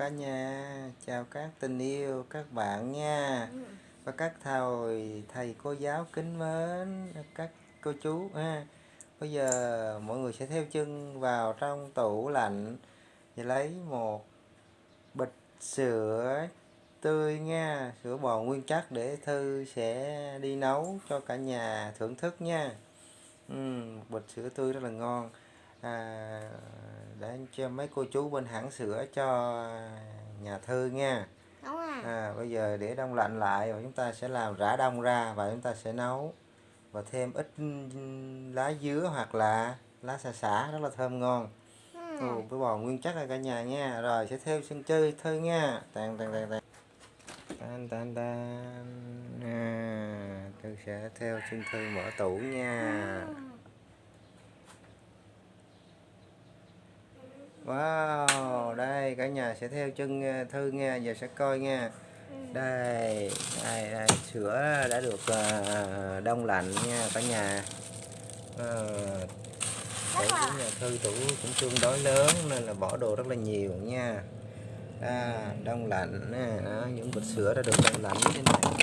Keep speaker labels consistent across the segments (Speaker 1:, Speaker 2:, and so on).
Speaker 1: cả nhà. Chào các tình yêu các bạn nha. Và các thầy thầy cô giáo kính mến các cô chú ha. Bây giờ mọi người sẽ theo chân vào trong tủ lạnh và lấy một bịch sữa tươi nha. Sữa bò nguyên chất để thư sẽ đi nấu cho cả nhà thưởng thức nha. Ừ, bịch sữa tươi rất là ngon. À, để cho mấy cô chú bên hãng sữa cho nhà thư nha.
Speaker 2: Đúng à.
Speaker 1: à, bây giờ để đông lạnh lại và chúng ta sẽ làm rã đông ra và chúng ta sẽ nấu. Và thêm ít lá dứa hoặc là lá xà xả rất là thơm ngon.
Speaker 2: Ừ.
Speaker 1: ừ, với bò nguyên chất là cả nhà nha. Rồi sẽ theo sân chơi thư nha. Tàn tàn tàn tàn tan tan tan. À, thư sẽ theo chân thư mở tủ nha Wow, đây cả nhà sẽ theo chân ờ, Thư nha, giờ sẽ coi nha. Đây, đây, đây sữa đã được ờ, đông lạnh nha cả nhà. Ờ, tủ của nhà Thư tủ cũng tương đối lớn nên là bỏ đồ rất là nhiều nha. À, đông lạnh nè, đó, những bịch sữa đã được đông lạnh như thế này.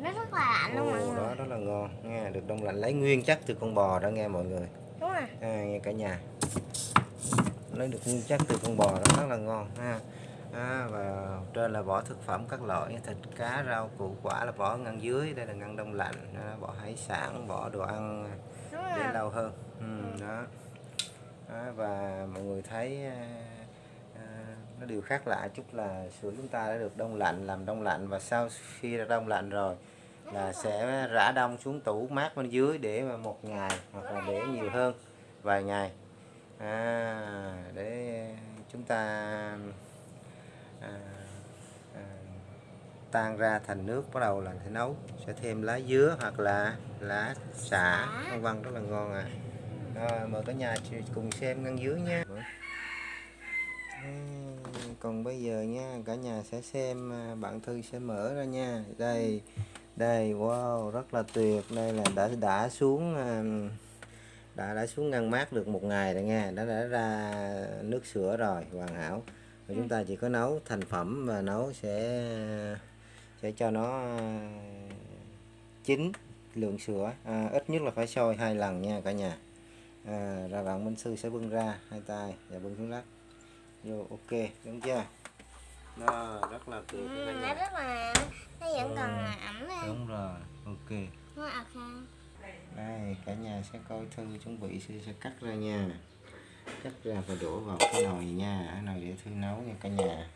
Speaker 2: nó rất là lạnh luôn mọi người.
Speaker 1: đó rất là ngon nha, được đông lạnh lấy nguyên chất từ con bò đó nghe mọi người.
Speaker 2: Đúng à.
Speaker 1: à, nghe cả nhà lấy được nguyên chất từ con bò nó rất là ngon ha. À, và trên là vỏ thực phẩm các loại thịt cá rau củ quả là vỏ ngăn dưới đây là ngăn đông lạnh à, vỏ hải sản vỏ đồ ăn để lâu hơn. Ừ, đó. À, và mọi người thấy à, à, nó điều khác lạ chút là sữa chúng ta đã được đông lạnh làm đông lạnh và sau khi đã đông lạnh rồi là sẽ rã đông xuống tủ mát bên dưới để mà một ngày hoặc là để nhiều hơn vài ngày à, để chúng ta à, à, tan ra thành nước bắt đầu là sẽ nấu. Sẽ thêm lá dứa hoặc là lá xả vân vân rất là ngon à. Rồi mời cả nhà cùng xem ngăn dứa nha. À, còn bây giờ nha cả nhà sẽ xem à, bạn thư sẽ mở ra nha. Đây đây wow rất là tuyệt. Đây là đã đã xuống à, đã đã xuống ngăn mát được một ngày rồi nha đã đã ra nước sữa rồi hoàn hảo. Rồi chúng ta chỉ có nấu thành phẩm và nấu sẽ sẽ cho nó chín lượng sữa. À, ít nhất là phải sôi hai lần nha cả nhà. À, rồi bạn minh sư sẽ bưng ra hai tay và bưng xuống đất vô ok đúng chưa? Đó rất là tuyệt
Speaker 2: Ừ, nó rất là nó vẫn còn ẩm
Speaker 1: đúng rồi ok.
Speaker 2: Nó ha
Speaker 1: đây cả nhà sẽ coi thư chuẩn bị sẽ, sẽ cắt ra nha. Cắt ra và đổ vào cái nồi nha nồi để thư nấu nha cả nhà.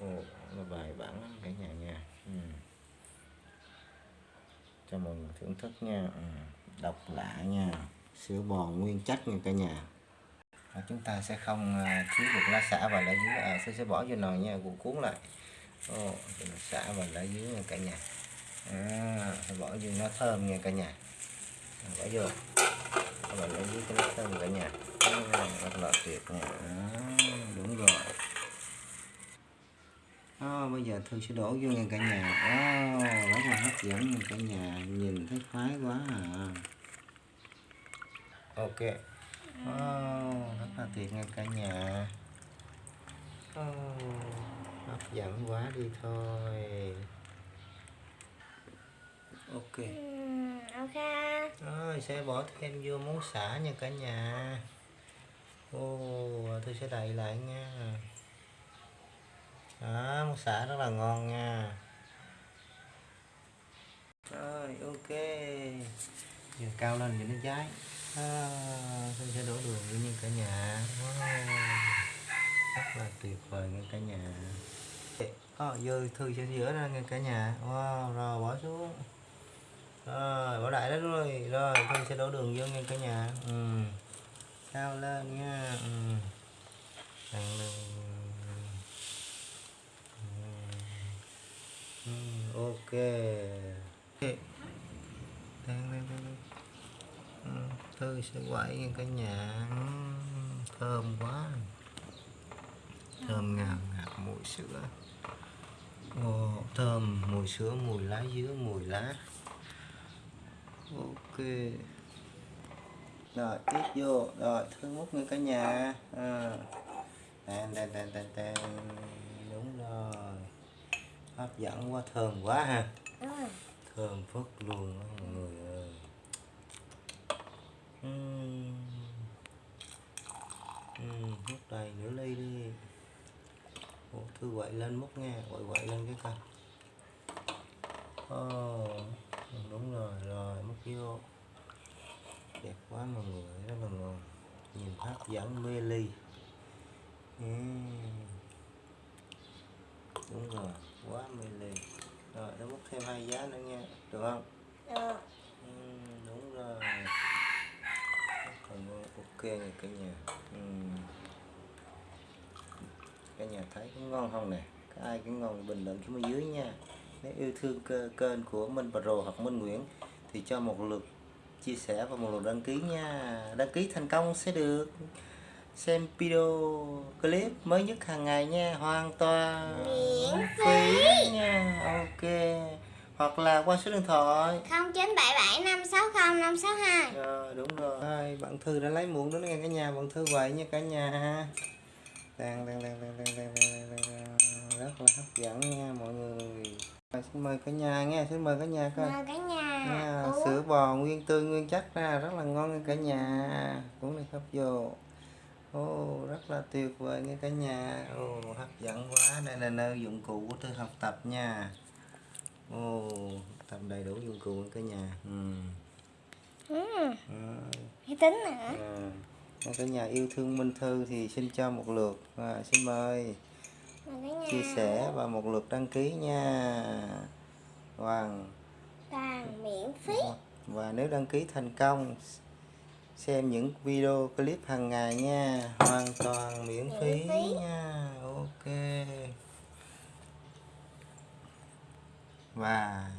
Speaker 1: Ừ, Ồ, là bài bản lắm cả nhà nha. Ừ. cho mọi người thưởng thức nha. Ừ. độc lạ nha. Sữa bò nguyên chất nha cả nhà. Và chúng ta sẽ không ờ, thiếu được lá xả và lá dứa. À, sẽ sẽ bỏ vô nồi nha cuộn cuốn lại. Ồ, xả và lá dứa nha cả nhà à, bỏ vô nó thơm nha cả nhà. Bỏ vô. Các bạn lấy dưới cái nước thơm cả nhà. Rất là tuyệt nha. À, đúng rồi. À, bây giờ thư sẽ đổ vô nha cả nhà. À, rất là hấp dẫn nha cả nhà. Nhìn thấy khoái quá à. Ok. Oh, rất là tuyệt nha cả nhà. Oh, hấp dẫn quá đi thôi ok.
Speaker 2: Ừ, ok.
Speaker 1: rồi sẽ bỏ thêm vô món xả nha cả nhà. Ô tôi sẽ đậy lại nha. Đó món xả rất là ngon nha. Rồi ok. Giờ cao lên cho nó cháy. À, tôi sẽ đổ đường vô nha cả nhà. Wow. rất là tuyệt vời nha cả nhà. À, giờ thư sẽ rửa ra nha cả nhà. Wow rồi bỏ xuống rồi bỏ đại đó rồi rồi tôi sẽ đổ đường vô nha cả nhà ừ. sao lên nha ừ. Tăng đường. Ừ. ok đang lên tăng lên thư sẽ quậy nha cả nhà ừ, thơm quá thơm ngào ngạt mùi sữa Ồ, thơm mùi sữa mùi lá dứa mùi lá ok. Rồi tiếp vô. Rồi thứ múc nha cả nhà. À. đàn đàn đàn đàn đàn hấp dẫn quá thơm quá ha.
Speaker 2: Ừ.
Speaker 1: thơm phức luôn á mọi người ơi. Ừm. Ừm, múc đầy nửa ly đi. Ủa, thư quậy lên múc nha. Quậy quậy lên cái coi. Ồ, đúng rồi rồi vô đẹp quá mọi người rất là ngon. Nhìn hấp dẫn mê ly. Ừm. đúng rồi quá mê ly. Rồi nó múc thêm hai giá nữa nha được không. Ừ, đúng rồi. Còn ok nè cả nhà ừ. cả nhà thấy có ngon không nè? Có ai cái ngon bình luận xuống dưới nha. Nếu yêu thương kênh của Minh Pro hoặc Minh Nguyễn thì cho một lượt chia sẻ và một lượt đăng ký nha. Đăng ký thành công sẽ được xem video clip mới nhất hàng ngày nha. Hoàn toàn
Speaker 2: Miễn
Speaker 1: phí nha. Ok. Hoặc là qua số điện thoại.
Speaker 2: 0977 560 562
Speaker 1: Rồi đúng rồi. Rồi, bạn Thư đã lấy muỗng đó nghe cả nhà, bạn Thư vậy nha cả nhà. Ha. Đang đang đang đang đang đang rất là hấp dẫn nha mọi người. Xin mời cả nhà nghe, xin mời cả nhà coi.
Speaker 2: Mời cả nhà Uống.
Speaker 1: sữa bò nguyên tươi nguyên chắc ra rất là ngon nha cả nhà. Uống này hấp vô. Ồ, rất là tuyệt vời nha cả nhà. Ồ, hấp dẫn quá. Đây là nơi dụng cụ của Thư học tập nha. Ồ, tập đầy đủ dụng cụ cả nhà. Ừ.
Speaker 2: Ừ.
Speaker 1: Ừ.
Speaker 2: Tính nữa
Speaker 1: À, cả nhà yêu thương Minh Thư thì xin cho một lượt à, xin mời chia sẻ và một lượt đăng ký nha Hoàng
Speaker 2: toàn miễn phí.
Speaker 1: Và nếu đăng ký thành công xem những video clip hàng ngày nha. Hoàn toàn miễn
Speaker 2: Miễn
Speaker 1: phí
Speaker 2: phí.
Speaker 1: nha. Ok. Và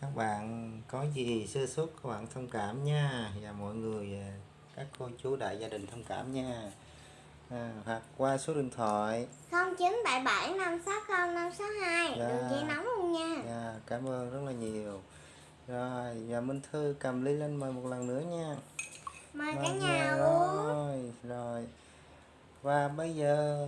Speaker 1: các bạn có gì sơ suất các bạn thông cảm nha. Và mọi người à, các cô chú đại gia đình thông cảm nha. À, hoặc qua số điện thoại.
Speaker 2: 0977 560 562
Speaker 1: Dạ.
Speaker 2: Đường dây nóng luôn nha.
Speaker 1: Dạ, cảm ơn rất là nhiều rồi và Minh Thư cầm ly lên mời một lần nữa nha.
Speaker 2: Mời cả
Speaker 1: Vâng,
Speaker 2: nhà
Speaker 1: dạ,
Speaker 2: uống
Speaker 1: rồi rồi. Và bây giờ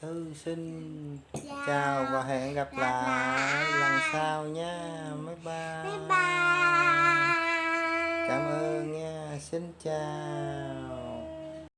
Speaker 1: thư xin
Speaker 2: Chào.
Speaker 1: chào và hẹn gặp
Speaker 2: Gặp
Speaker 1: lại
Speaker 2: lại.
Speaker 1: lần sau nha. Bye bye.
Speaker 2: Bye bye.
Speaker 1: Cảm ơn nha. Xin chào